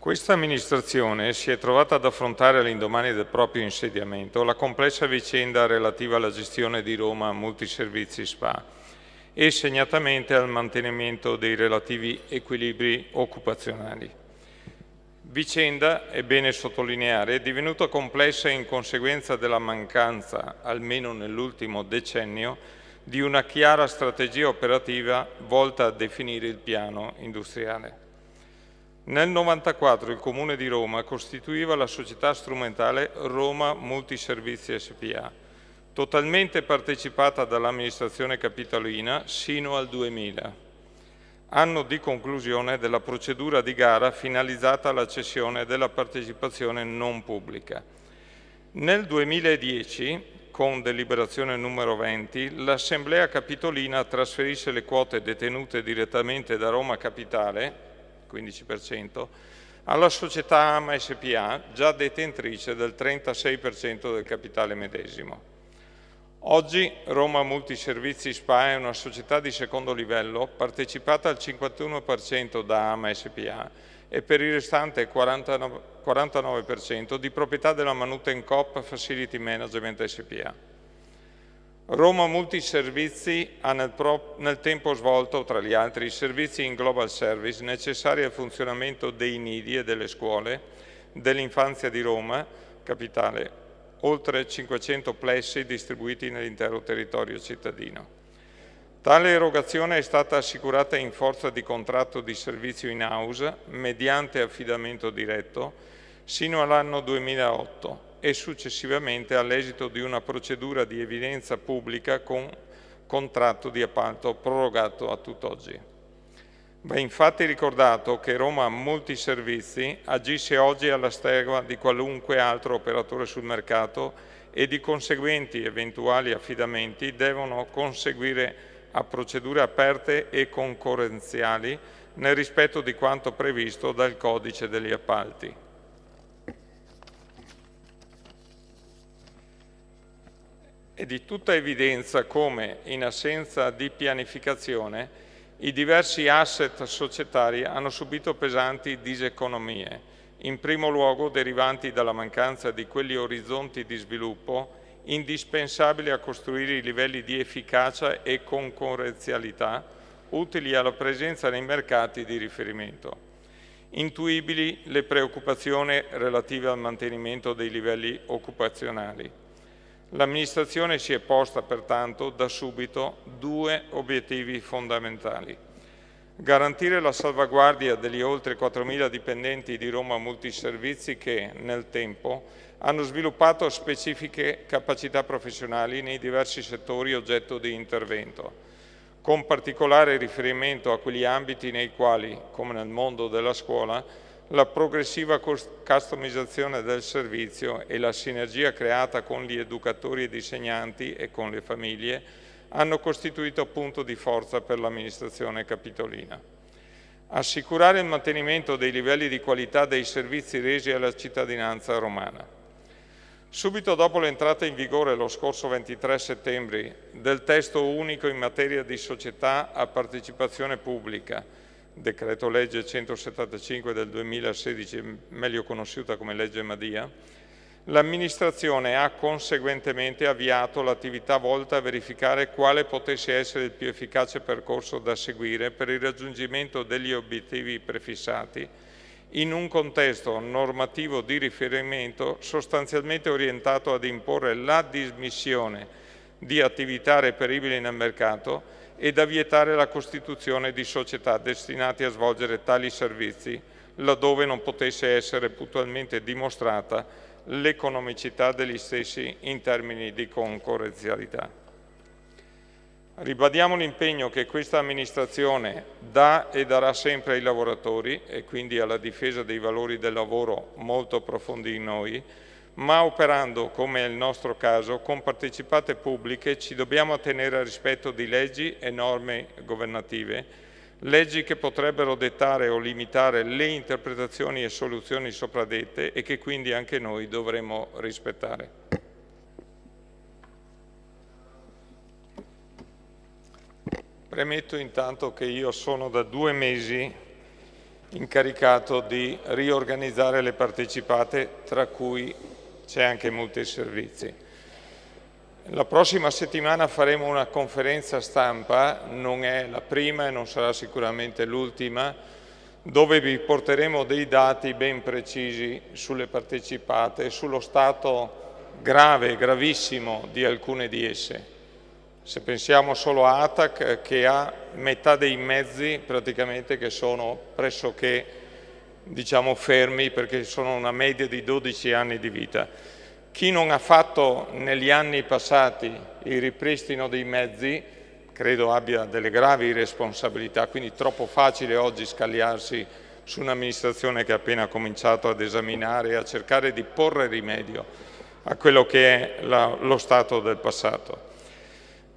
Questa amministrazione si è trovata ad affrontare all'indomani del proprio insediamento la complessa vicenda relativa alla gestione di Roma Multiservizi SPA e segnatamente al mantenimento dei relativi equilibri occupazionali. Vicenda, è bene sottolineare, è divenuta complessa in conseguenza della mancanza, almeno nell'ultimo decennio, di una chiara strategia operativa volta a definire il piano industriale. Nel 1994 il Comune di Roma costituiva la società strumentale Roma Multiservizi SPA, totalmente partecipata dall'amministrazione capitolina sino al 2000, anno di conclusione della procedura di gara finalizzata alla cessione della partecipazione non pubblica. Nel 2010, con deliberazione numero 20, l'Assemblea Capitolina trasferisce le quote detenute direttamente da Roma Capitale 15%, alla società AMA SPA, già detentrice del 36% del capitale medesimo. Oggi Roma Multiservizi SPA è una società di secondo livello partecipata al 51% da AMA SPA e per il restante 49% di proprietà della Manuten Coop Facility Management SPA. Roma Multiservizi ha nel, nel, tempo svolto, tra gli altri, i servizi in global service necessari al funzionamento dei nidi e delle scuole dell'infanzia di Roma, capitale, oltre 500 plessi distribuiti nell'intero territorio cittadino. Tale erogazione è stata assicurata in forza di contratto di servizio in house mediante affidamento diretto sino all'anno 2008 e successivamente all'esito di una procedura di evidenza pubblica con contratto di appalto prorogato a tutt'oggi. Va infatti ricordato che Roma Multiservizi agisce oggi alla stregua di qualunque altro operatore sul mercato e di conseguenti eventuali affidamenti devono conseguire a procedure aperte e concorrenziali nel rispetto di quanto previsto dal Codice degli Appalti. È di tutta evidenza come, in assenza di pianificazione, i diversi asset societari hanno subito pesanti diseconomie, in primo luogo derivanti dalla mancanza di quegli orizzonti di sviluppo indispensabili a costruire i livelli di efficacia e concorrenzialità utili alla presenza nei mercati di riferimento. Intuibili le preoccupazioni relative al mantenimento dei livelli occupazionali L'amministrazione si è posta pertanto da subito due obiettivi fondamentali. Garantire la salvaguardia degli oltre 4.000 dipendenti di Roma Multiservizi che, nel tempo, hanno sviluppato specifiche capacità professionali nei diversi settori oggetto di intervento, con particolare riferimento a quegli ambiti nei quali, come nel mondo della scuola, la progressiva customizzazione del servizio e la sinergia creata con gli educatori ed insegnanti e con le famiglie hanno costituito punto di forza per l'amministrazione capitolina. Assicurare il mantenimento dei livelli di qualità dei servizi resi alla cittadinanza romana. Subito dopo l'entrata in vigore lo scorso 23 settembre del testo unico in materia di società a partecipazione pubblica, decreto legge 175 del 2016, meglio conosciuta come legge Madia, l'amministrazione ha conseguentemente avviato l'attività volta a verificare quale potesse essere il più efficace percorso da seguire per il raggiungimento degli obiettivi prefissati in un contesto normativo di riferimento sostanzialmente orientato ad imporre la dismissione di attività reperibili nel mercato e da vietare la costituzione di società destinate a svolgere tali servizi laddove non potesse essere puntualmente dimostrata l'economicità degli stessi in termini di concorrenzialità. Ribadiamo l'impegno che questa amministrazione dà e darà sempre ai lavoratori e quindi alla difesa dei valori del lavoro molto profondi in noi, ma operando, come è il nostro caso, con partecipate pubbliche ci dobbiamo attenere al rispetto di leggi e norme governative, leggi che potrebbero dettare o limitare le interpretazioni e soluzioni sopradette e che quindi anche noi dovremo rispettare. Premetto intanto che io sono da due mesi incaricato di riorganizzare le partecipate, tra cui c'è anche multiservizi. La prossima settimana faremo una conferenza stampa, non è la prima e non sarà sicuramente l'ultima, dove vi porteremo dei dati ben precisi sulle partecipate e sullo stato grave, gravissimo di alcune di esse. Se pensiamo solo a ATAC che ha metà dei mezzi praticamente che sono pressoché diciamo, fermi perché sono una media di 12 anni di vita. Chi non ha fatto negli anni passati il ripristino dei mezzi credo abbia delle gravi responsabilità, quindi troppo facile oggi scagliarsi su un'amministrazione che ha appena cominciato ad esaminare e a cercare di porre rimedio a quello che è la, lo stato del passato.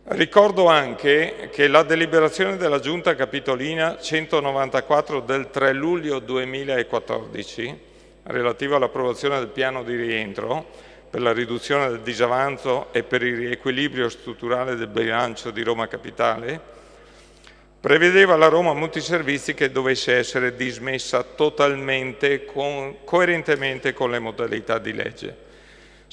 Ricordo anche che la deliberazione della Giunta Capitolina 194 del 3 luglio 2014, relativa all'approvazione del piano di rientro per la riduzione del disavanzo e per il riequilibrio strutturale del bilancio di Roma Capitale, prevedeva la Roma Multiservizi che dovesse essere dismessa totalmente, coerentemente con le modalità di legge.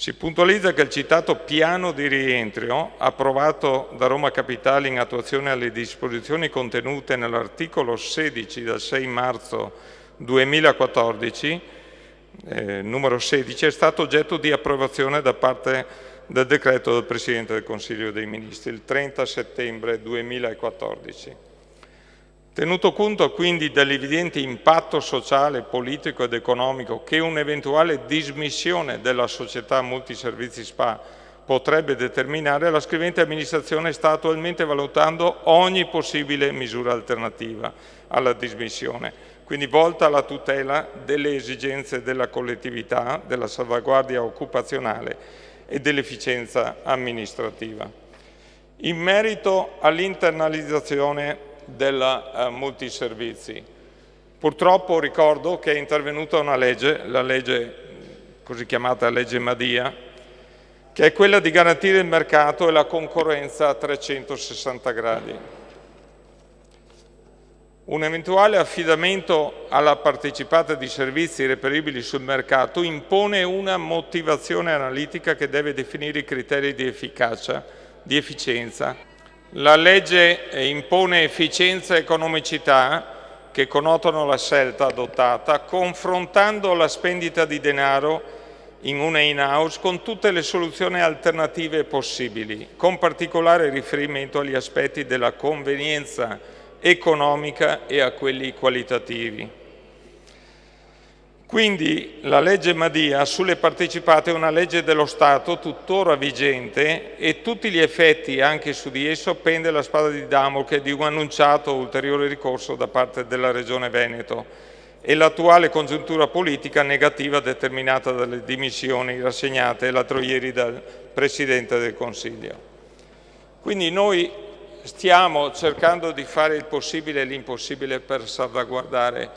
Si puntualizza che il citato piano di rientro, approvato da Roma Capitale in attuazione alle disposizioni contenute nell'articolo 16 del 6 marzo 2014, eh, numero 16, è stato oggetto di approvazione da parte del decreto del Presidente del Consiglio dei Ministri il 30 settembre 2014. Tenuto conto quindi dell'evidente impatto sociale, politico ed economico che un'eventuale dismissione della società multiservizi SPA potrebbe determinare, la scrivente amministrazione sta attualmente valutando ogni possibile misura alternativa alla dismissione, quindi volta alla tutela delle esigenze della collettività, della salvaguardia occupazionale e dell'efficienza amministrativa. In merito all'internalizzazione della uh, multiservizi. Purtroppo ricordo che è intervenuta una legge, la legge così chiamata legge Madia, che è quella di garantire il mercato e la concorrenza a 360 gradi. Un eventuale affidamento alla partecipata di servizi reperibili sul mercato impone una motivazione analitica che deve definire i criteri di efficacia, di efficienza la legge impone efficienza e economicità che connotano la scelta adottata, confrontando la spendita di denaro in una in-house con tutte le soluzioni alternative possibili, con particolare riferimento agli aspetti della convenienza economica e a quelli qualitativi. Quindi la legge Madia sulle partecipate è una legge dello Stato tuttora vigente e tutti gli effetti anche su di esso pende la spada di Damocle di un annunciato ulteriore ricorso da parte della Regione Veneto e l'attuale congiuntura politica negativa determinata dalle dimissioni rassegnate l'altro ieri dal Presidente del Consiglio. Quindi noi stiamo cercando di fare il possibile e l'impossibile per salvaguardare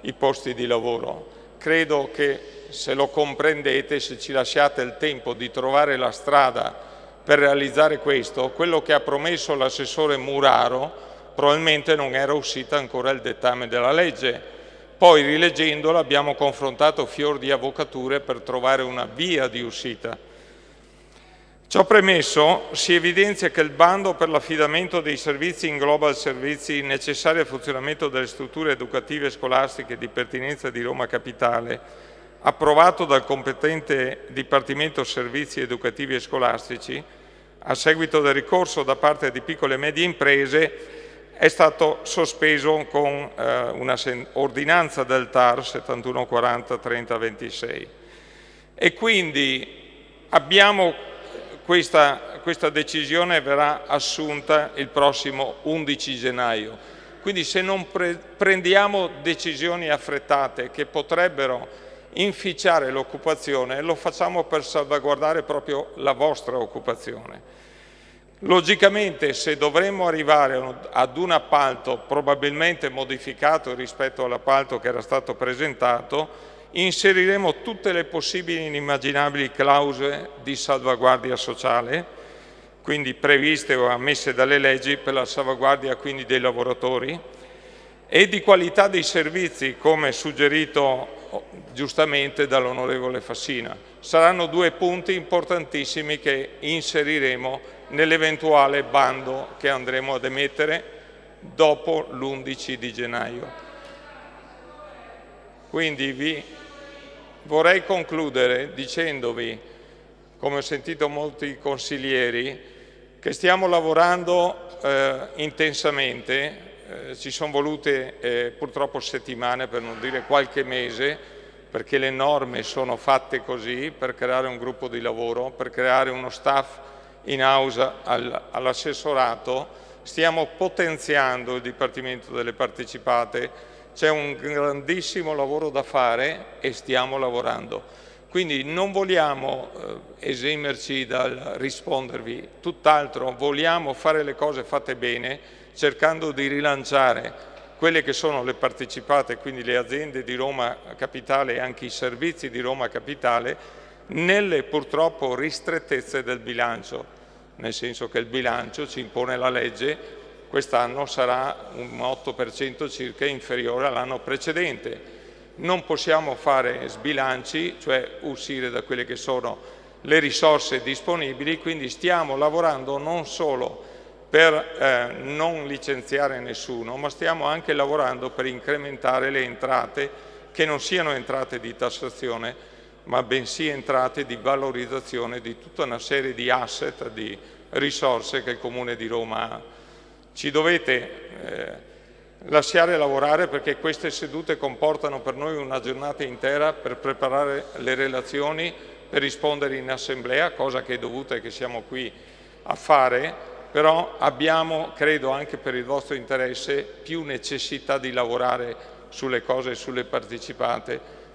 i posti di lavoro credo che se lo comprendete, se ci lasciate il tempo di trovare la strada per realizzare questo, quello che ha promesso l'assessore Muraro probabilmente non era uscita ancora il dettame della legge. Poi rileggendola abbiamo confrontato fior di avvocature per trovare una via di uscita. Ciò premesso, si evidenzia che il bando per l'affidamento dei servizi ingloba i servizi necessari al funzionamento delle strutture educative scolastiche di pertinenza di Roma Capitale, approvato dal competente Dipartimento Servizi Educativi e Scolastici, a seguito del ricorso da parte di piccole e medie imprese, è stato sospeso con eh, una ordinanza del TAR 7140 3026. E quindi abbiamo questa, questa decisione verrà assunta il prossimo 11 gennaio. Quindi se non pre prendiamo decisioni affrettate che potrebbero inficiare l'occupazione, lo facciamo per salvaguardare proprio la vostra occupazione. Logicamente se dovremmo arrivare ad un appalto probabilmente modificato rispetto all'appalto che era stato presentato, inseriremo tutte le possibili e inimmaginabili clausole di salvaguardia sociale, quindi previste o ammesse dalle leggi per la salvaguardia quindi dei lavoratori, e di qualità dei servizi, come suggerito oh, giustamente dall'onorevole Fassina. Saranno due punti importantissimi che inseriremo nell'eventuale bando che andremo ad emettere dopo l'11 di gennaio. Quindi vi vorrei concludere dicendovi, come ho sentito molti consiglieri, che stiamo lavorando eh, intensamente. Eh, ci sono volute eh, purtroppo settimane, per non dire qualche mese, perché le norme sono fatte così, per creare un gruppo di lavoro, per creare uno staff in house al, all'assessorato, stiamo potenziando il Dipartimento delle Partecipate, c'è un grandissimo lavoro da fare e stiamo lavorando. Quindi non vogliamo eh, esimerci dal rispondervi, tutt'altro vogliamo fare le cose fatte bene, cercando di rilanciare quelle che sono le partecipate, quindi le aziende di Roma Capitale e anche i servizi di Roma Capitale, nelle purtroppo ristrettezze del bilancio, nel senso che il bilancio ci impone la legge, quest'anno sarà un 8% circa inferiore all'anno precedente. Non possiamo fare sbilanci, cioè uscire da quelle che sono le risorse disponibili, quindi stiamo lavorando non solo per eh, non licenziare nessuno, ma stiamo anche lavorando per incrementare le entrate che non siano entrate di tassazione, ma bensì entrate di valorizzazione di tutta una serie di asset, di risorse che il Comune di Roma ha. Ci dovete eh, lasciare lavorare perché queste sedute comportano per noi una giornata intera per preparare le relazioni, per rispondere in assemblea, cosa che è dovuta e che siamo qui a fare, però abbiamo, credo anche per il vostro interesse, più necessità di lavorare sulle cose e sulle partecipate